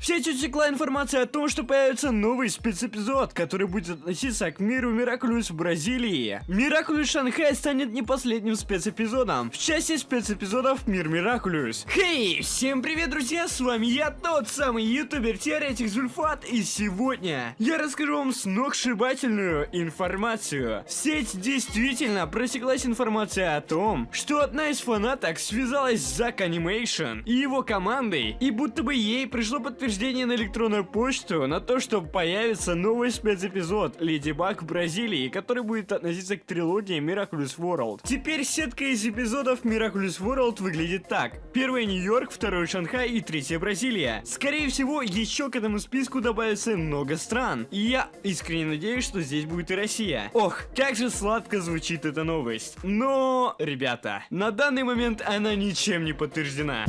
В сеть утекла информация о том, что появится новый спецэпизод, который будет относиться к миру Мираклюс в Бразилии. Мираклюс Шанхай станет не последним спецэпизодом в части спецэпизодов Мир Мираклюс. Хей, всем привет, друзья, с вами я, тот самый ютубер Теоретик Зульфат, и сегодня я расскажу вам сногсшибательную информацию. Сеть действительно просеклась информация о том, что одна из фанаток связалась с Зак Анимейшн и его командой, и будто бы ей пришло подтверждение подтверждение на электронную почту на то, что появится новый спецэпизод Леди Баг в Бразилии, который будет относиться к трилогии Miraculous World. Теперь сетка из эпизодов Miraculous World выглядит так. Первый Нью-Йорк, второй Шанхай и третья Бразилия. Скорее всего, еще к этому списку добавится много стран. И я искренне надеюсь, что здесь будет и Россия. Ох, как же сладко звучит эта новость. Но, ребята, на данный момент она ничем не подтверждена.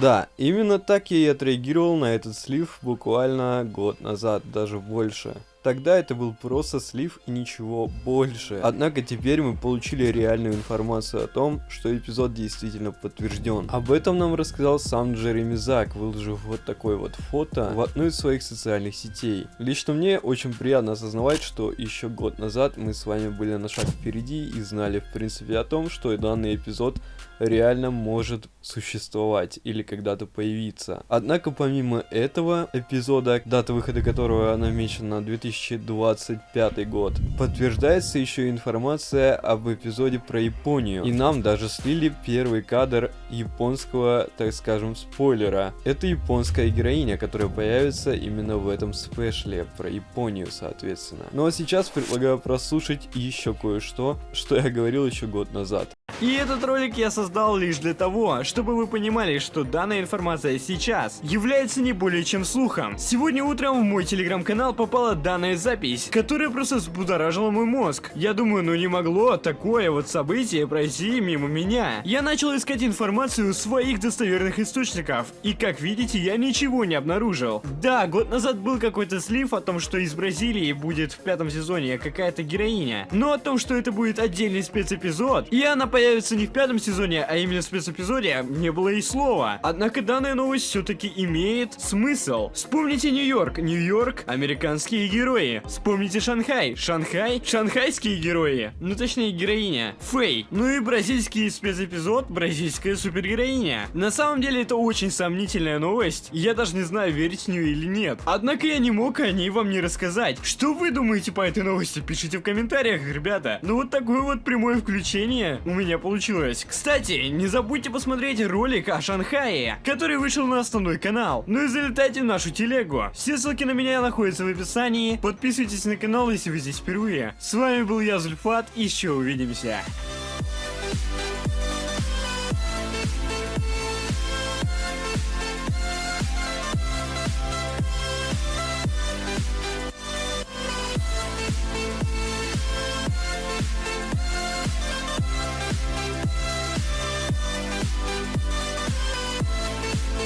Да, именно так я и отреагировал на этот слив буквально год назад, даже больше. Тогда это был просто слив и ничего больше. Однако теперь мы получили реальную информацию о том, что эпизод действительно подтвержден. Об этом нам рассказал сам Джереми Зак, выложив вот такое вот фото в одну из своих социальных сетей. Лично мне очень приятно осознавать, что еще год назад мы с вами были на шаг впереди и знали в принципе о том, что данный эпизод реально может существовать или когда-то появиться. Однако помимо этого эпизода, дата выхода которого намечена на 2025 год, подтверждается еще информация об эпизоде про Японию. И нам даже слили первый кадр японского, так скажем, спойлера. Это японская героиня, которая появится именно в этом спешле про Японию, соответственно. Ну а сейчас предлагаю прослушать еще кое-что, что я говорил еще год назад. И этот ролик я создал лишь для того, чтобы вы понимали, что данная информация сейчас является не более чем слухом. Сегодня утром в мой телеграм-канал попала данная запись, которая просто взбудоражила мой мозг. Я думаю, ну не могло такое вот событие пройти мимо меня. Я начал искать информацию у своих достоверных источников, и как видите, я ничего не обнаружил. Да, год назад был какой-то слив о том, что из Бразилии будет в пятом сезоне какая-то героиня, но о том, что это будет отдельный спецэпизод, и она появится появится не в пятом сезоне, а именно в спецэпизоде, не было и слова. Однако данная новость все-таки имеет смысл. Вспомните Нью-Йорк, Нью-Йорк, американские герои. Вспомните Шанхай, Шанхай, шанхайские герои. Ну точнее героиня, Фэй. Ну и бразильский спецэпизод, бразильская супергероиня. На самом деле это очень сомнительная новость, я даже не знаю, верить в нее или нет. Однако я не мог о ней вам не рассказать. Что вы думаете по этой новости? Пишите в комментариях, ребята. Ну вот такое вот прямое включение у меня меня получилось. Кстати, не забудьте посмотреть ролик о Шанхае, который вышел на основной канал. Ну и залетайте в нашу телегу. Все ссылки на меня находятся в описании. Подписывайтесь на канал, если вы здесь впервые. С вами был я, Зульфат, и еще увидимся.